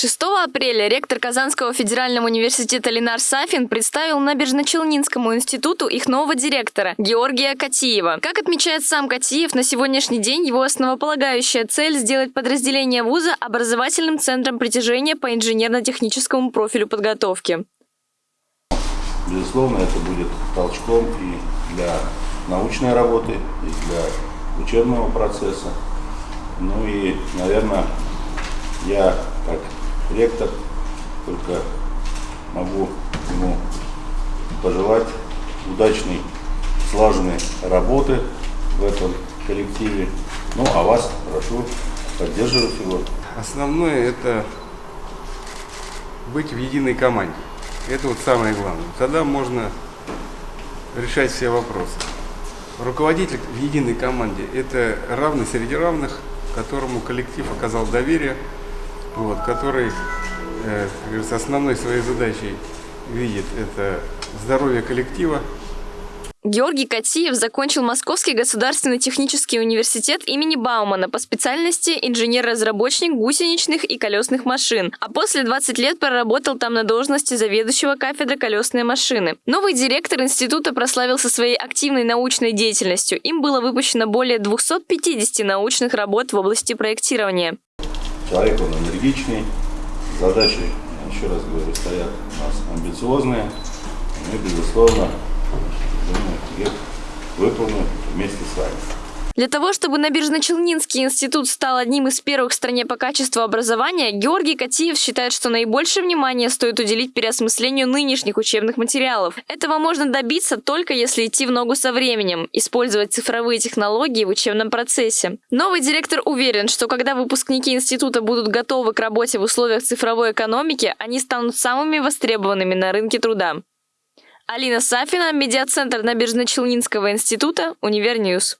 6 апреля ректор Казанского федерального университета Ленар Сафин представил Набережно-Челнинскому институту их нового директора Георгия Катиева. Как отмечает сам Катиев, на сегодняшний день его основополагающая цель – сделать подразделение вуза образовательным центром притяжения по инженерно-техническому профилю подготовки. Безусловно, это будет толчком и для научной работы, и для учебного процесса. Ну и, наверное, я как ректор, только могу ему пожелать удачной, слаженной работы в этом коллективе. Ну, а вас прошу поддерживать его. Основное это быть в единой команде. Это вот самое главное. Тогда можно решать все вопросы. Руководитель в единой команде – это равный среди равных, которому коллектив оказал доверие, вот, который э, основной своей задачей видит это здоровье коллектива. Георгий Катиев закончил Московский государственный технический университет имени Баумана по специальности инженер-разработчик гусеничных и колесных машин, а после 20 лет проработал там на должности заведующего кафедры колесные машины. Новый директор института прославился своей активной научной деятельностью. Им было выпущено более 250 научных работ в области проектирования. Человек он энергичный, задачи, еще раз говорю, стоят у нас амбициозные. Мы, безусловно, думаю, их выполним вместе с вами. Для того, чтобы Набережно-Челнинский институт стал одним из первых в стране по качеству образования, Георгий Катиев считает, что наибольшее внимание стоит уделить переосмыслению нынешних учебных материалов. Этого можно добиться только если идти в ногу со временем, использовать цифровые технологии в учебном процессе. Новый директор уверен, что когда выпускники института будут готовы к работе в условиях цифровой экономики, они станут самыми востребованными на рынке труда. Алина Сафина, медиацентр Набережно-Челнинского института, Univer News.